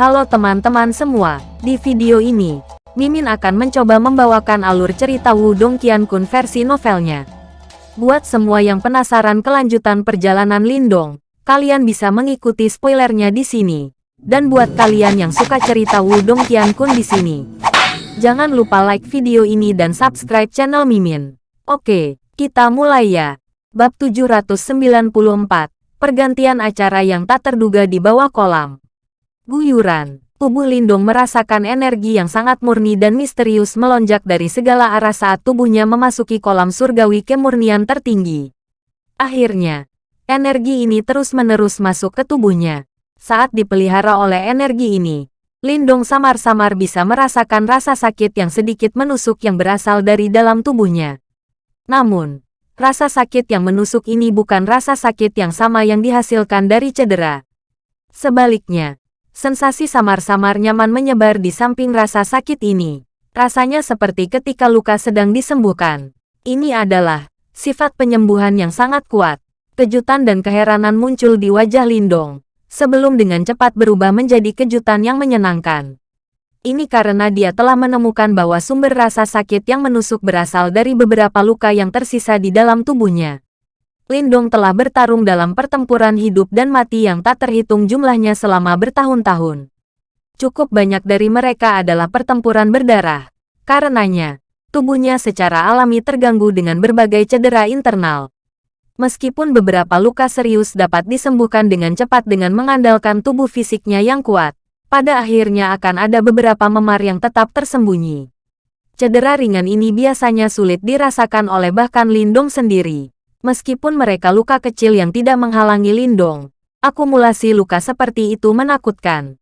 Halo teman-teman semua, di video ini, Mimin akan mencoba membawakan alur cerita Wudong Qiankun versi novelnya. Buat semua yang penasaran kelanjutan perjalanan Lindong, kalian bisa mengikuti spoilernya di sini. Dan buat kalian yang suka cerita Wudong Qiankun di sini, jangan lupa like video ini dan subscribe channel Mimin. Oke, kita mulai ya. Bab 794, Pergantian acara yang tak terduga di bawah kolam. Guyuran. Tubuh Lindong merasakan energi yang sangat murni dan misterius melonjak dari segala arah saat tubuhnya memasuki kolam surgawi kemurnian tertinggi. Akhirnya, energi ini terus-menerus masuk ke tubuhnya. Saat dipelihara oleh energi ini, Lindong samar-samar bisa merasakan rasa sakit yang sedikit menusuk yang berasal dari dalam tubuhnya. Namun, rasa sakit yang menusuk ini bukan rasa sakit yang sama yang dihasilkan dari cedera. Sebaliknya, Sensasi samar-samar nyaman menyebar di samping rasa sakit ini. Rasanya seperti ketika luka sedang disembuhkan. Ini adalah sifat penyembuhan yang sangat kuat. Kejutan dan keheranan muncul di wajah Lindong, sebelum dengan cepat berubah menjadi kejutan yang menyenangkan. Ini karena dia telah menemukan bahwa sumber rasa sakit yang menusuk berasal dari beberapa luka yang tersisa di dalam tubuhnya. Lindong telah bertarung dalam pertempuran hidup dan mati yang tak terhitung jumlahnya selama bertahun-tahun. Cukup banyak dari mereka adalah pertempuran berdarah. Karenanya, tubuhnya secara alami terganggu dengan berbagai cedera internal. Meskipun beberapa luka serius dapat disembuhkan dengan cepat dengan mengandalkan tubuh fisiknya yang kuat, pada akhirnya akan ada beberapa memar yang tetap tersembunyi. Cedera ringan ini biasanya sulit dirasakan oleh bahkan Lindong sendiri. Meskipun mereka luka kecil yang tidak menghalangi Lindong, akumulasi luka seperti itu menakutkan.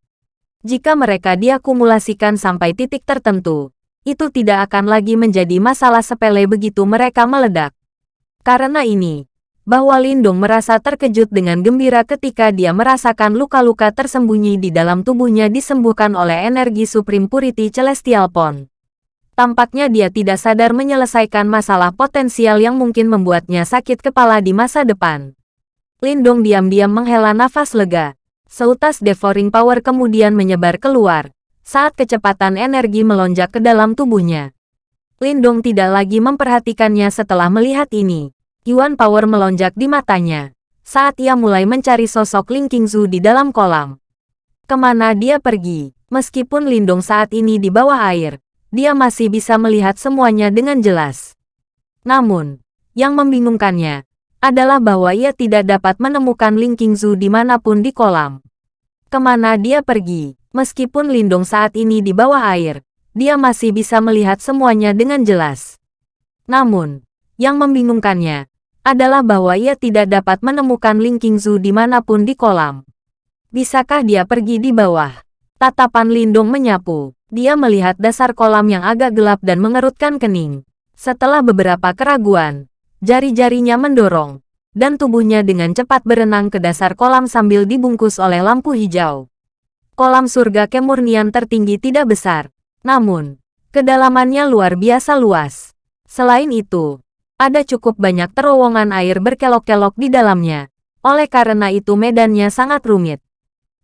Jika mereka diakumulasikan sampai titik tertentu, itu tidak akan lagi menjadi masalah sepele begitu mereka meledak. Karena ini, bahwa Lindong merasa terkejut dengan gembira ketika dia merasakan luka-luka tersembunyi di dalam tubuhnya disembuhkan oleh energi Supreme Purity Celestial Pond. Tampaknya dia tidak sadar menyelesaikan masalah potensial yang mungkin membuatnya sakit kepala di masa depan. Lindong diam-diam menghela nafas lega. Seutas devouring power kemudian menyebar keluar, saat kecepatan energi melonjak ke dalam tubuhnya. Lindong tidak lagi memperhatikannya setelah melihat ini. Yuan power melonjak di matanya, saat ia mulai mencari sosok Ling Qingzu di dalam kolam. Ke mana dia pergi, meskipun Lindong saat ini di bawah air, dia masih bisa melihat semuanya dengan jelas. Namun, yang membingungkannya adalah bahwa ia tidak dapat menemukan Ling Qingzu di mana pun di kolam. Ke mana dia pergi, meskipun Lindong saat ini di bawah air, dia masih bisa melihat semuanya dengan jelas. Namun, yang membingungkannya adalah bahwa ia tidak dapat menemukan Ling Qingzu di mana pun di kolam. Bisakah dia pergi di bawah? Tatapan Lindong menyapu. Dia melihat dasar kolam yang agak gelap dan mengerutkan kening. Setelah beberapa keraguan, jari-jarinya mendorong, dan tubuhnya dengan cepat berenang ke dasar kolam sambil dibungkus oleh lampu hijau. Kolam surga kemurnian tertinggi tidak besar, namun, kedalamannya luar biasa luas. Selain itu, ada cukup banyak terowongan air berkelok-kelok di dalamnya. Oleh karena itu medannya sangat rumit.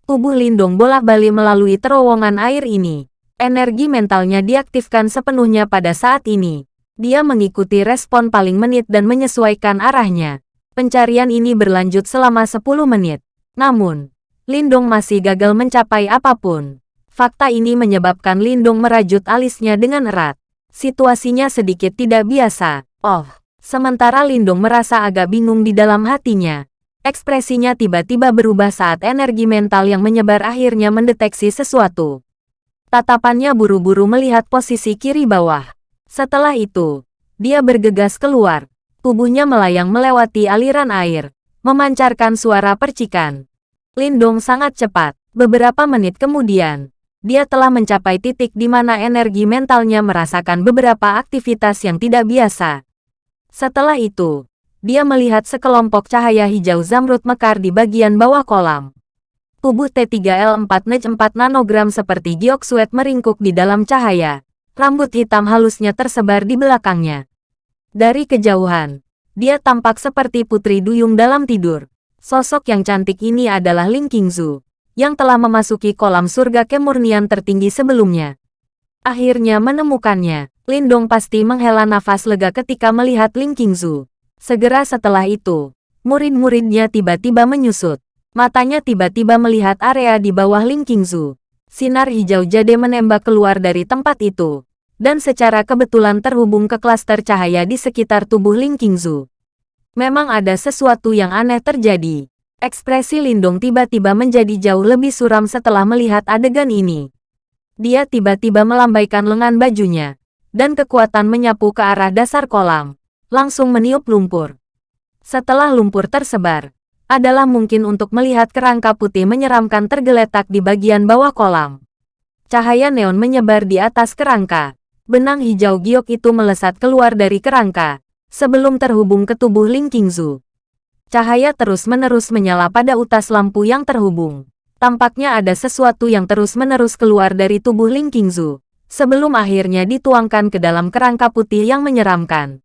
Tubuh Lindung bolak-balik melalui terowongan air ini. Energi mentalnya diaktifkan sepenuhnya pada saat ini. Dia mengikuti respon paling menit dan menyesuaikan arahnya. Pencarian ini berlanjut selama 10 menit. Namun, Lindong masih gagal mencapai apa pun. Fakta ini menyebabkan Lindong merajut alisnya dengan erat. Situasinya sedikit tidak biasa. Oh, sementara Lindong merasa agak bingung di dalam hatinya. Ekspresinya tiba-tiba berubah saat energi mental yang menyebar akhirnya mendeteksi sesuatu. Tatapannya buru-buru melihat posisi kiri bawah. Setelah itu, dia bergegas keluar. Tubuhnya melayang melewati aliran air, memancarkan suara percikan. Lindong sangat cepat. Beberapa menit kemudian, dia telah mencapai titik di mana energi mentalnya merasakan beberapa aktivitas yang tidak biasa. Setelah itu, dia melihat sekelompok cahaya hijau zamrud mekar di bagian bawah kolam. Tubuh T3L4 NEJ 4 nanogram seperti giok suet meringkuk di dalam cahaya. Rambut hitam halusnya tersebar di belakangnya. Dari kejauhan, dia tampak seperti putri duyung dalam tidur. Sosok yang cantik ini adalah Ling Qingzu. yang telah memasuki kolam surga kemurnian tertinggi sebelumnya. Akhirnya menemukannya, Lindong pasti menghela nafas lega ketika melihat Ling Qingzu. Segera setelah itu, murid-muridnya tiba-tiba menyusut. Matanya tiba-tiba melihat area di bawah Ling Qingzu. Sinar hijau jade menembak keluar dari tempat itu, dan secara kebetulan terhubung ke klaster cahaya di sekitar tubuh Ling Qingzu. Memang ada sesuatu yang aneh terjadi. Ekspresi Lindong tiba-tiba menjadi jauh lebih suram setelah melihat adegan ini. Dia tiba-tiba melambaikan lengan bajunya, dan kekuatan menyapu ke arah dasar kolam, langsung meniup lumpur. Setelah lumpur tersebar, adalah mungkin untuk melihat kerangka putih menyeramkan tergeletak di bagian bawah kolam. Cahaya neon menyebar di atas kerangka. Benang hijau giok itu melesat keluar dari kerangka, sebelum terhubung ke tubuh Ling Qingzu. Cahaya terus-menerus menyala pada utas lampu yang terhubung. Tampaknya ada sesuatu yang terus-menerus keluar dari tubuh Ling Qingzu, sebelum akhirnya dituangkan ke dalam kerangka putih yang menyeramkan.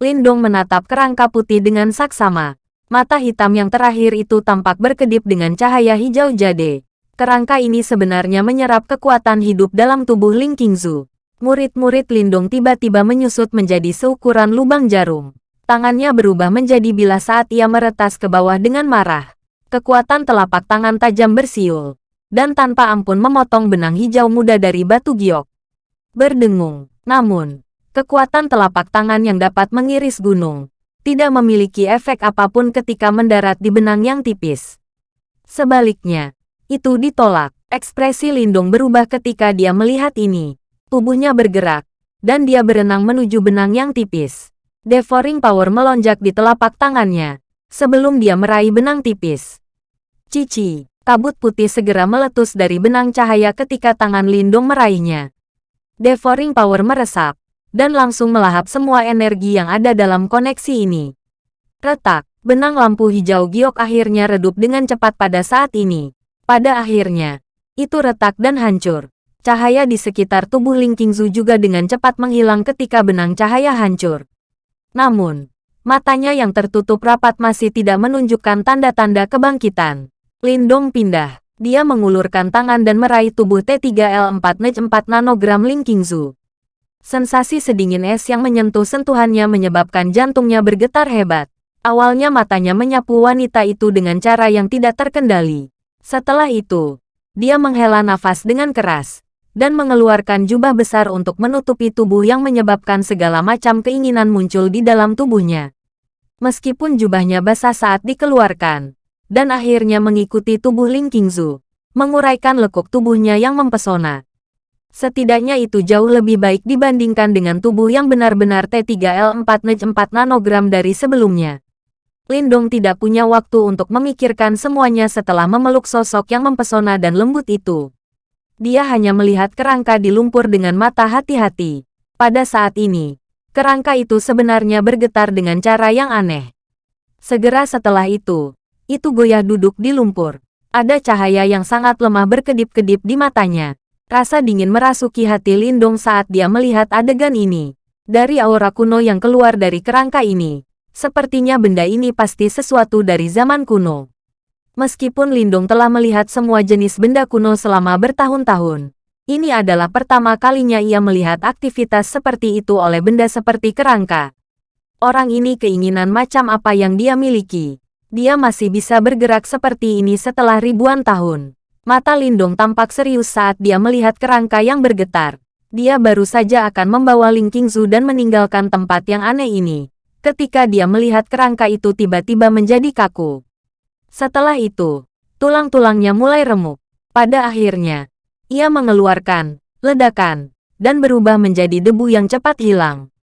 Lindong menatap kerangka putih dengan saksama. Mata hitam yang terakhir itu tampak berkedip dengan cahaya hijau jade. Kerangka ini sebenarnya menyerap kekuatan hidup dalam tubuh Ling Qingzu. Murid-murid Lindong tiba-tiba menyusut menjadi seukuran lubang jarum. Tangannya berubah menjadi bilas saat ia meretas ke bawah dengan marah. Kekuatan telapak tangan tajam bersiul, dan tanpa ampun memotong benang hijau muda dari batu giok. Berdengung, namun, kekuatan telapak tangan yang dapat mengiris gunung, tidak memiliki efek apa pun ketika mendarat di benang yang tipis. Sebaliknya, itu ditolak. Ekspresi Lindung berubah ketika dia melihat ini. Tubuhnya bergerak, dan dia berenang menuju benang yang tipis. Devouring Power melonjak di telapak tangannya, sebelum dia meraih benang tipis. Cici, kabut putih segera meletus dari benang cahaya ketika tangan Lindung meraihnya. Devouring Power meresap, dan langsung melahap semua energi yang ada dalam koneksi ini. Retak, benang lampu hijau giok akhirnya redup dengan cepat pada saat ini. Pada akhirnya, itu retak dan hancur. Cahaya di sekitar tubuh Ling Qingzu juga dengan cepat menghilang ketika benang cahaya hancur. Namun, matanya yang tertutup rapat masih tidak menunjukkan tanda-tanda kebangkitan. Lindong pindah. Dia mengulurkan tangan dan meraih tubuh T3L4 Nej 4 nanogram Ling Qingzu. Sensasi sedingin es yang menyentuh sentuhannya menyebabkan jantungnya bergetar hebat. Awalnya matanya menyapu wanita itu dengan cara yang tidak terkendali. Setelah itu, dia menghela nafas dengan keras dan mengeluarkan jubah besar untuk menutupi tubuh yang menyebabkan segala macam keinginan muncul di dalam tubuhnya. Meskipun jubahnya basah saat dikeluarkan, dan akhirnya mengikuti tubuh Ling Qingzu, menguraikan lekuk tubuhnya yang mempesona. Setidaknya itu jauh lebih baik dibandingkan dengan tubuh yang benar-benar T3L4 Nej 4 nanogram dari sebelumnya. Lindong tidak punya waktu untuk memikirkan semuanya setelah memeluk sosok yang mempesona dan lembut itu. Dia hanya melihat kerangka di lumpur dengan mata hati-hati. Pada saat ini, kerangka itu sebenarnya bergetar dengan cara yang aneh. Segera setelah itu, itu goyah duduk di lumpur. Ada cahaya yang sangat lemah berkedip-kedip di matanya. Rasa dingin merasuki hati Lindong saat dia melihat adegan ini. Dari aura kuno yang keluar dari kerangka ini, sepertinya benda ini pasti sesuatu dari zaman kuno. Meskipun Lindung telah melihat semua jenis benda kuno selama bertahun-tahun, ini adalah pertama kalinya ia melihat aktivitas seperti itu oleh benda seperti kerangka. Orang ini keinginan macam apa yang dia miliki. Dia masih bisa bergerak seperti ini setelah ribuan tahun. Mata Lindung tampak serius saat dia melihat kerangka yang bergetar. Dia baru saja akan membawa Ling Qingzu dan meninggalkan tempat yang aneh ini. Ketika dia melihat kerangka itu tiba-tiba menjadi kaku. Setelah itu, tulang-tulangnya mulai remuk. Pada akhirnya, ia mengeluarkan ledakan dan berubah menjadi debu yang cepat hilang.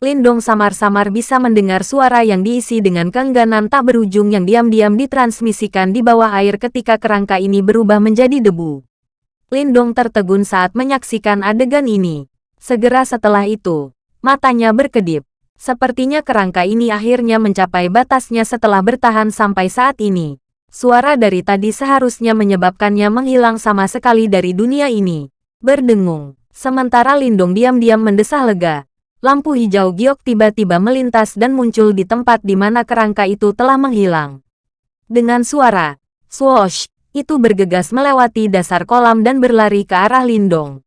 Lindong samar-samar bisa mendengar suara yang diisi dengan keengganan tak berujung yang diam-diam ditransmisikan di bawah air ketika kerangka ini berubah menjadi debu. Lindong tertegun saat menyaksikan adegan ini. Segera setelah itu, matanya berkedip. Sepertinya kerangka ini akhirnya mencapai batasnya setelah bertahan sampai saat ini. Suara dari tadi seharusnya menyebabkannya menghilang sama sekali dari dunia ini. Berdengung. Sementara Lindong diam-diam mendesah lega. Lampu hijau giok tiba-tiba melintas dan muncul di tempat di mana kerangka itu telah menghilang. Dengan suara, swoosh, itu bergegas melewati dasar kolam dan berlari ke arah Lindong.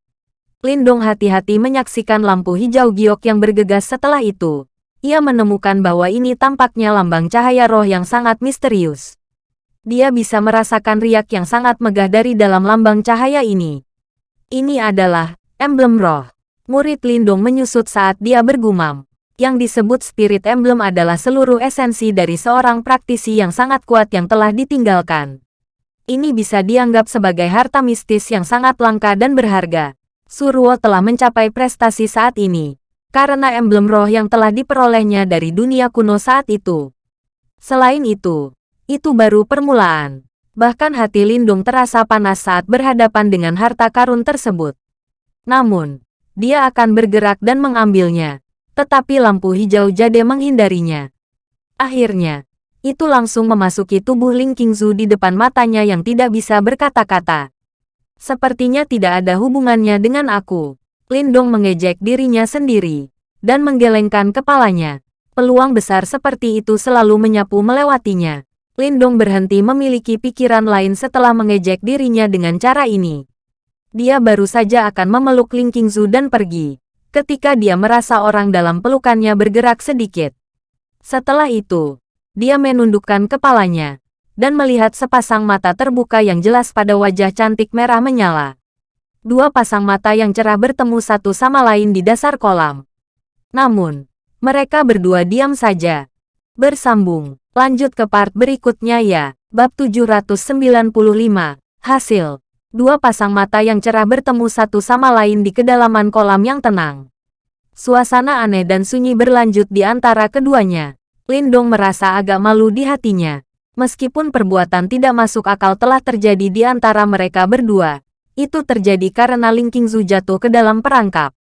Lindong hati-hati menyaksikan lampu hijau giok yang bergegas setelah itu. Ia menemukan bahwa ini tampaknya lambang cahaya roh yang sangat misterius. Dia bisa merasakan riak yang sangat megah dari dalam lambang cahaya ini. Ini adalah emblem roh. Murid Lindong menyusut saat dia bergumam. Yang disebut spirit emblem adalah seluruh esensi dari seorang praktisi yang sangat kuat yang telah ditinggalkan. Ini bisa dianggap sebagai harta mistis yang sangat langka dan berharga. Surwo telah mencapai prestasi saat ini, karena emblem roh yang telah diperolehnya dari dunia kuno saat itu. Selain itu, itu baru permulaan. Bahkan hati Lindung terasa panas saat berhadapan dengan harta karun tersebut. Namun, dia akan bergerak dan mengambilnya. Tetapi lampu hijau jade menghindarinya. Akhirnya, itu langsung memasuki tubuh Ling Qingzu di depan matanya yang tidak bisa berkata-kata. Sepertinya tidak ada hubungannya dengan aku. Lindong mengejek dirinya sendiri dan menggelengkan kepalanya. Peluang besar seperti itu selalu menyapu melewatinya. Lindong berhenti memiliki pikiran lain setelah mengejek dirinya dengan cara ini dia baru saja akan memeluk Ling Qingzu dan pergi. Ketika dia merasa orang dalam pelukannya bergerak sedikit. Setelah itu, dia menundukkan kepalanya dan melihat sepasang mata terbuka yang jelas pada wajah cantik merah menyala. Dua pasang mata yang cerah bertemu satu sama lain di dasar kolam. Namun, mereka berdua diam saja. Bersambung, lanjut ke part berikutnya ya. Bab 795, Hasil dua pasang mata yang cerah bertemu satu sama lain di kedalaman kolam yang tenang. Suasana aneh dan sunyi berlanjut di antara keduanya. Lindong merasa agak malu di hatinya. Meskipun perbuatan tidak masuk akal telah terjadi di antara mereka berdua, itu terjadi karena Ling Qingzu jatuh ke dalam perangkap.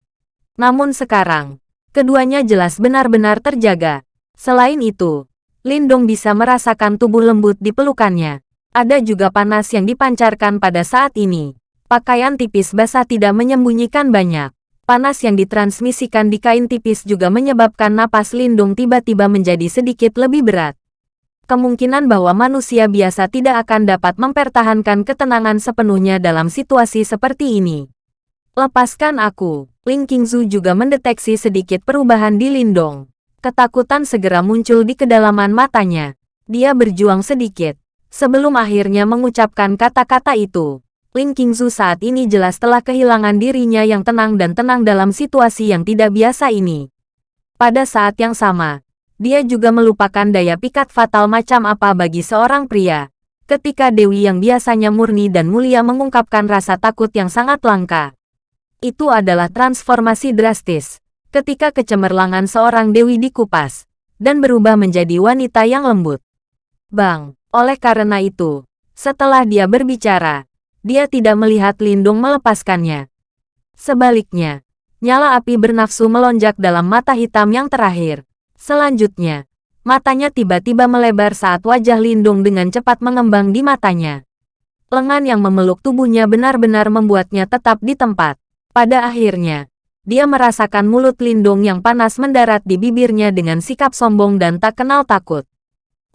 Namun sekarang, keduanya jelas benar-benar terjaga. Selain itu, Lindong bisa merasakan tubuh lembut di pelukannya. Ada juga panas yang dipancarkan pada saat ini. Pakaian tipis basah tidak menyembunyikan banyak. Panas yang ditransmisikan di kain tipis juga menyebabkan napas Lindung tiba-tiba menjadi sedikit lebih berat. Kemungkinan bahwa manusia biasa tidak akan dapat mempertahankan ketenangan sepenuhnya dalam situasi seperti ini. Lepaskan aku. Ling Qingzu juga mendeteksi sedikit perubahan di Lindong. Ketakutan segera muncul di kedalaman matanya. Dia berjuang sedikit. Sebelum akhirnya mengucapkan kata-kata itu, Ling Qingzu saat ini jelas telah kehilangan dirinya yang tenang dan tenang dalam situasi yang tidak biasa ini. Pada saat yang sama, dia juga melupakan daya pikat fatal macam apa bagi seorang pria. Ketika Dewi yang biasanya murni dan mulia mengungkapkan rasa takut yang sangat langka. Itu adalah transformasi drastis. Ketika kecemerlangan seorang Dewi dikupas, dan berubah menjadi wanita yang lembut. Bang! Oleh karena itu, setelah dia berbicara, dia tidak melihat Lindung melepaskannya. Sebaliknya, nyala api bernafsu melonjak dalam mata hitam yang terakhir. Selanjutnya, matanya tiba-tiba melebar saat wajah Lindung dengan cepat mengembang di matanya. Lengan yang memeluk tubuhnya benar-benar membuatnya tetap di tempat. Pada akhirnya, dia merasakan mulut Lindung yang panas mendarat di bibirnya dengan sikap sombong dan tak kenal takut.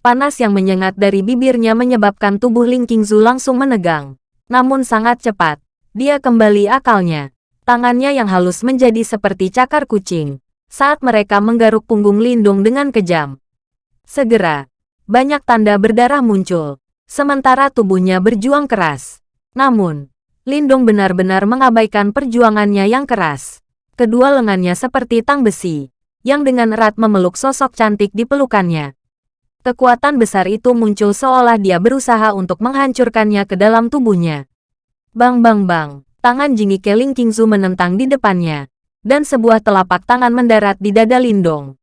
Panas yang menyengat dari bibirnya menyebabkan tubuh Ling Qingzu langsung menegang. Namun sangat cepat, dia kembali akalnya. Tangannya yang halus menjadi seperti cakar kucing. Saat mereka menggaruk punggung Lindung dengan kejam. Segera, banyak tanda berdarah muncul. Sementara tubuhnya berjuang keras. Namun, Lindung benar-benar mengabaikan perjuangannya yang keras. Kedua lengannya seperti tang besi, yang dengan erat memeluk sosok cantik di pelukannya. Kekuatan besar itu muncul seolah dia berusaha untuk menghancurkannya ke dalam tubuhnya. Bang bang bang, tangan Jingike Ling Qingzu menentang di depannya, dan sebuah telapak tangan mendarat di dada Lindong.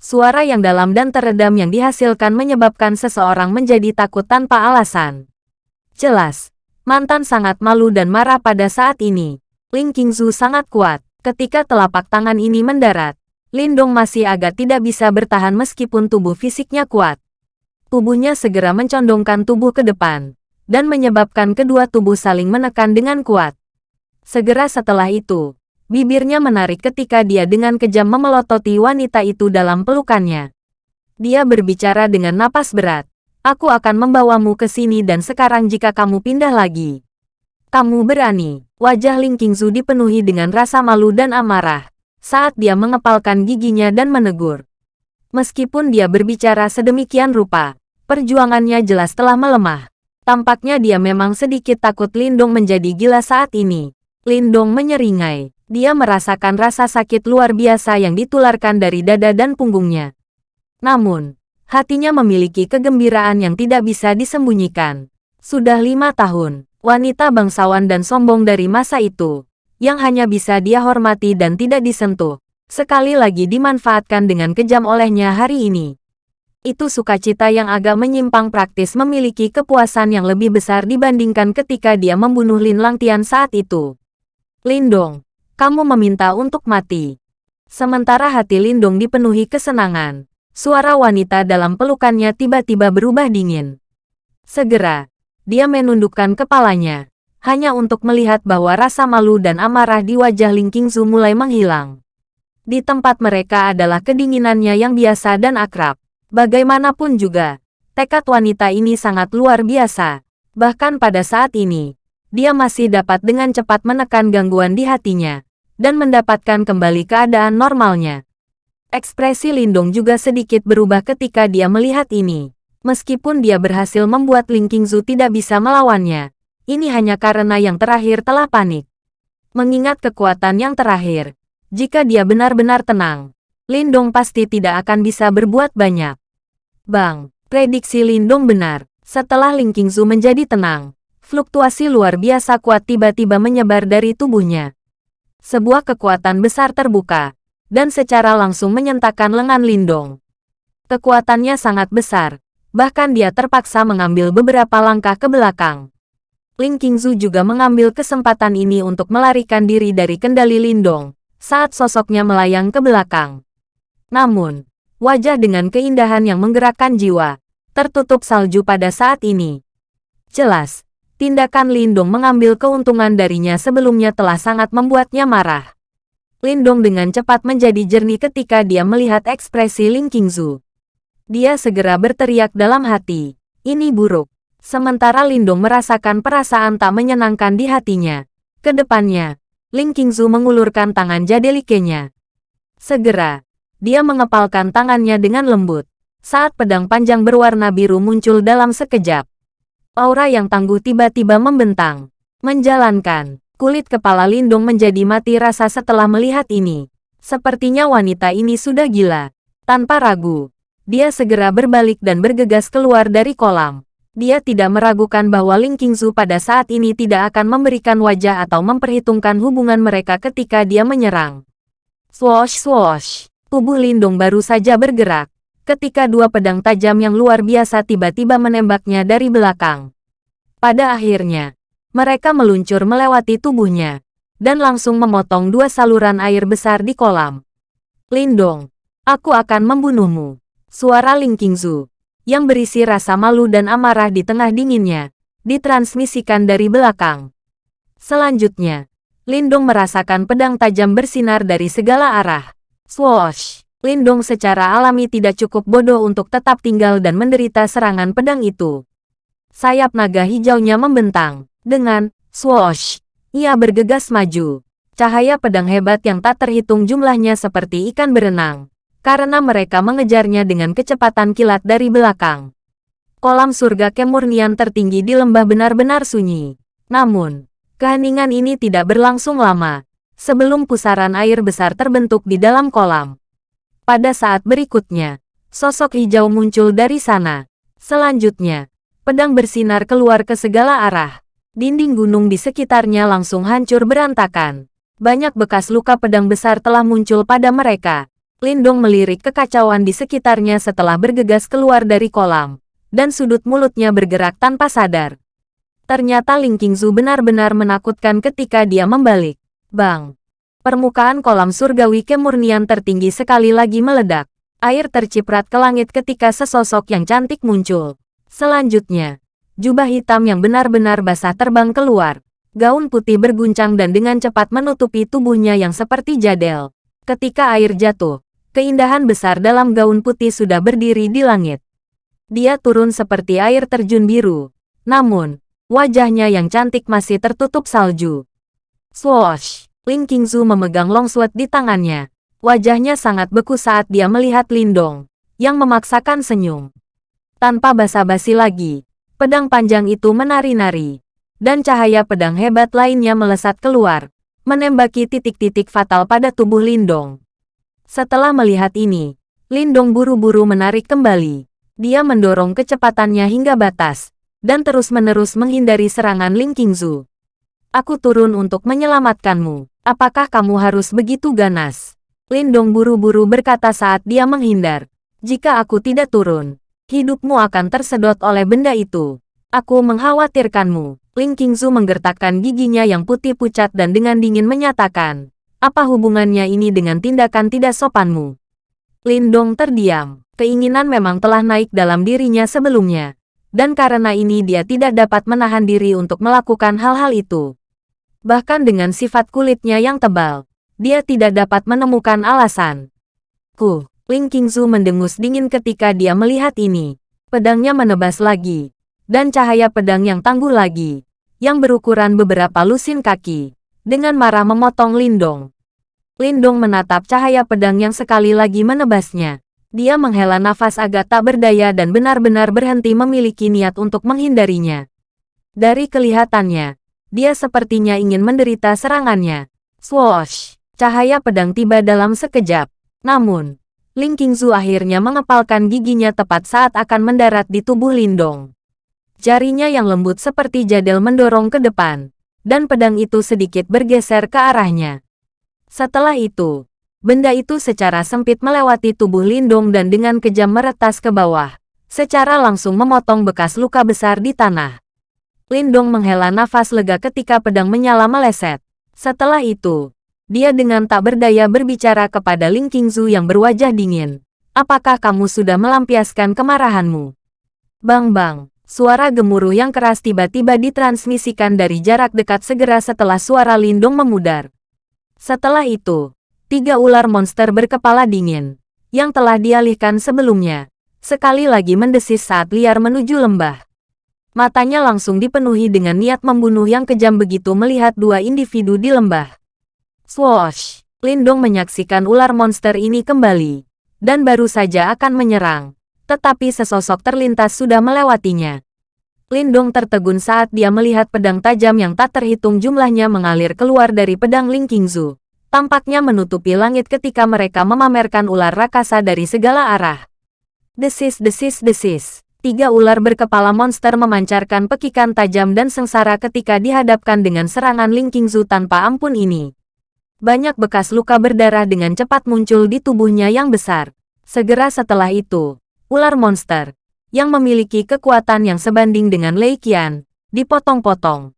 Suara yang dalam dan teredam yang dihasilkan menyebabkan seseorang menjadi takut tanpa alasan. Jelas, mantan sangat malu dan marah pada saat ini. Ling Qingzu sangat kuat. Ketika telapak tangan ini mendarat, Lindong masih agak tidak bisa bertahan meskipun tubuh fisiknya kuat. Tubuhnya segera mencondongkan tubuh ke depan, dan menyebabkan kedua tubuh saling menekan dengan kuat. Segera setelah itu, bibirnya menarik ketika dia dengan kejam memelototi wanita itu dalam pelukannya. Dia berbicara dengan napas berat, Aku akan membawamu ke sini dan sekarang jika kamu pindah lagi. Kamu berani. Wajah Ling Qingzu dipenuhi dengan rasa malu dan amarah saat dia mengepalkan giginya dan menegur. Meskipun dia berbicara sedemikian rupa, perjuangannya jelas telah melemah. Tampaknya dia memang sedikit takut Lindong menjadi gila saat ini. Lindong menyeringai. Dia merasakan rasa sakit luar biasa yang ditularkan dari dada dan punggungnya. Namun, hatinya memiliki kegembiraan yang tidak bisa disembunyikan. Sudah lima tahun, wanita bangsawan dan sombong dari masa itu, yang hanya bisa dia hormati dan tidak disentuh, sekali lagi dimanfaatkan dengan kejam olehnya hari ini. Itu sukacita yang agak menyimpang praktis memiliki kepuasan yang lebih besar dibandingkan ketika dia membunuh Lin Langtian saat itu. Lindong, kamu meminta untuk mati. Sementara hati Lindong dipenuhi kesenangan, suara wanita dalam pelukannya tiba-tiba berubah dingin. Segera, dia menundukkan kepalanya, hanya untuk melihat bahwa rasa malu dan amarah di wajah Ling Qingzu mulai menghilang. Di tempat mereka adalah kedinginannya yang biasa dan akrab. Bagaimanapun juga, tekad wanita ini sangat luar biasa. Bahkan pada saat ini, dia masih dapat dengan cepat menekan gangguan di hatinya dan mendapatkan kembali keadaan normalnya. Ekspresi Lindong juga sedikit berubah ketika dia melihat ini. Meskipun dia berhasil membuat Ling Qingzu tidak bisa melawannya, ini hanya karena yang terakhir telah panik. Mengingat kekuatan yang terakhir, jika dia benar-benar tenang, Lindong pasti tidak akan bisa berbuat banyak. Bang, prediksi Lindong benar. Setelah Ling Qingzu menjadi tenang, fluktuasi luar biasa kuat tiba-tiba menyebar dari tubuhnya. Sebuah kekuatan besar terbuka, dan secara langsung menyentakkan lengan Lindong. Kekuatannya sangat besar, bahkan dia terpaksa mengambil beberapa langkah ke belakang. Ling Qingzu juga mengambil kesempatan ini untuk melarikan diri dari kendali Lindong, saat sosoknya melayang ke belakang. Namun, wajah dengan keindahan yang menggerakkan jiwa, tertutup salju pada saat ini. Jelas, tindakan Lindong mengambil keuntungan darinya sebelumnya telah sangat membuatnya marah. Lindong dengan cepat menjadi jernih ketika dia melihat ekspresi Ling Qingzu. Dia segera berteriak dalam hati, ini buruk. Sementara Lindong merasakan perasaan tak menyenangkan di hatinya. Ke depannya, Ling Qingzu mengulurkan tangan jadelikenya. Segera, dia mengepalkan tangannya dengan lembut. Saat pedang panjang berwarna biru muncul dalam sekejap, Aura yang tangguh tiba-tiba membentang. Menjalankan. Kulit kepala Lindung menjadi mati rasa setelah melihat ini. Sepertinya wanita ini sudah gila. Tanpa ragu, dia segera berbalik dan bergegas keluar dari kolam. Dia tidak meragukan bahwa Ling Qingzu pada saat ini tidak akan memberikan wajah atau memperhitungkan hubungan mereka ketika dia menyerang. Swoosh swoosh. Tubuh Lindung baru saja bergerak ketika dua pedang tajam yang luar biasa tiba-tiba menembaknya dari belakang. Pada akhirnya, mereka meluncur melewati tubuhnya, dan langsung memotong dua saluran air besar di kolam. Lindong, aku akan membunuhmu. Suara Ling Qingzu, yang berisi rasa malu dan amarah di tengah dinginnya, ditransmisikan dari belakang. Selanjutnya, Lindong merasakan pedang tajam bersinar dari segala arah. Swoosh! Lindong secara alami tidak cukup bodoh untuk tetap tinggal dan menderita serangan pedang itu. Sayap naga hijaunya membentang. Dengan swoosh, ia bergegas maju. Cahaya pedang hebat yang tak terhitung jumlahnya seperti ikan berenang. Karena mereka mengejarnya dengan kecepatan kilat dari belakang. Kolam surga kemurnian tertinggi di lembah benar-benar sunyi. Namun, keheningan ini tidak berlangsung lama. Sebelum pusaran air besar terbentuk di dalam kolam. Pada saat berikutnya, sosok hijau muncul dari sana. Selanjutnya, pedang bersinar keluar ke segala arah. Dinding gunung di sekitarnya langsung hancur berantakan. Banyak bekas luka pedang besar telah muncul pada mereka. Lindong melirik kekacauan di sekitarnya setelah bergegas keluar dari kolam. Dan sudut mulutnya bergerak tanpa sadar. Ternyata Ling Qingzu benar-benar menakutkan ketika dia membalik. Bang! Permukaan kolam surgawi kemurnian tertinggi sekali lagi meledak. Air terciprat ke langit ketika sesosok yang cantik muncul. Selanjutnya, jubah hitam yang benar-benar basah terbang keluar. Gaun putih berguncang dan dengan cepat menutupi tubuhnya yang seperti jadel. Ketika air jatuh, keindahan besar dalam gaun putih sudah berdiri di langit. Dia turun seperti air terjun biru. Namun, wajahnya yang cantik masih tertutup salju. Swoosh! Ling Qingzu memegang longsword di tangannya. Wajahnya sangat beku saat dia melihat Lindong, yang memaksakan senyum. Tanpa basa-basi lagi, pedang panjang itu menari-nari, dan cahaya pedang hebat lainnya melesat keluar, menembaki titik-titik fatal pada tubuh Lindong. Setelah melihat ini, Lindong buru-buru menarik kembali. Dia mendorong kecepatannya hingga batas, dan terus-menerus menghindari serangan Ling Qingzu. Aku turun untuk menyelamatkanmu. Apakah kamu harus begitu ganas? Lindong buru-buru berkata saat dia menghindar. Jika aku tidak turun, hidupmu akan tersedot oleh benda itu. Aku mengkhawatirkanmu. Ling Qingzu menggertakkan giginya yang putih pucat dan dengan dingin menyatakan, apa hubungannya ini dengan tindakan tidak sopanmu? Lindong terdiam. Keinginan memang telah naik dalam dirinya sebelumnya dan karena ini dia tidak dapat menahan diri untuk melakukan hal-hal itu. Bahkan dengan sifat kulitnya yang tebal, dia tidak dapat menemukan alasan. Ku, Ling Qingzu mendengus dingin ketika dia melihat ini. Pedangnya menebas lagi, dan cahaya pedang yang tangguh lagi, yang berukuran beberapa lusin kaki, dengan marah memotong Lindong. Lindong menatap cahaya pedang yang sekali lagi menebasnya. Dia menghela nafas agak tak berdaya dan benar-benar berhenti memiliki niat untuk menghindarinya. Dari kelihatannya, dia sepertinya ingin menderita serangannya. Swoosh! Cahaya pedang tiba dalam sekejap. Namun, Ling Qingzu akhirnya mengepalkan giginya tepat saat akan mendarat di tubuh Lindong. Jarinya yang lembut seperti jadel mendorong ke depan, dan pedang itu sedikit bergeser ke arahnya. Setelah itu, Benda itu secara sempit melewati tubuh Lindong dan dengan kejam meretas ke bawah, secara langsung memotong bekas luka besar di tanah. Lindong menghela nafas lega ketika pedang menyala meleset. Setelah itu, dia dengan tak berdaya berbicara kepada Ling Qingzu yang berwajah dingin. Apakah kamu sudah melampiaskan kemarahanmu? Bang-bang, suara gemuruh yang keras tiba-tiba ditransmisikan dari jarak dekat segera setelah suara Lindong memudar. Setelah itu, tiga ular monster berkepala dingin, yang telah dialihkan sebelumnya, sekali lagi mendesis saat liar menuju lembah. Matanya langsung dipenuhi dengan niat membunuh yang kejam begitu melihat dua individu di lembah. Swoosh! Lindong menyaksikan ular monster ini kembali, dan baru saja akan menyerang. Tetapi sesosok terlintas sudah melewatinya. Lindong tertegun saat dia melihat pedang tajam yang tak terhitung jumlahnya mengalir keluar dari pedang Ling Qingzu tampaknya menutupi langit ketika mereka memamerkan ular rakasa dari segala arah. Desis, desis, desis. Tiga ular berkepala monster memancarkan pekikan tajam dan sengsara ketika dihadapkan dengan serangan Ling Qingzu tanpa ampun ini. Banyak bekas luka berdarah dengan cepat muncul di tubuhnya yang besar. Segera setelah itu, ular monster, yang memiliki kekuatan yang sebanding dengan Lei Qian, dipotong-potong.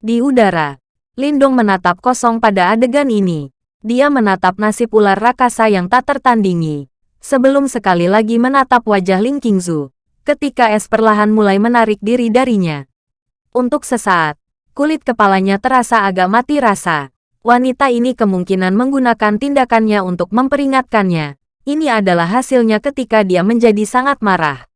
Di udara, Lindong menatap kosong pada adegan ini. Dia menatap nasib ular rakasa yang tak tertandingi. Sebelum sekali lagi menatap wajah Ling Qingzu, ketika es perlahan mulai menarik diri darinya. Untuk sesaat, kulit kepalanya terasa agak mati rasa. Wanita ini kemungkinan menggunakan tindakannya untuk memperingatkannya. Ini adalah hasilnya ketika dia menjadi sangat marah.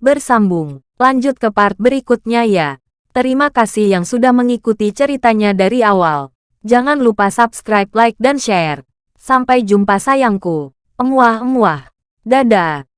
Bersambung, lanjut ke part berikutnya ya. Terima kasih yang sudah mengikuti ceritanya dari awal. Jangan lupa subscribe, like, dan share. Sampai jumpa sayangku. Emuah-emuah. Dadah.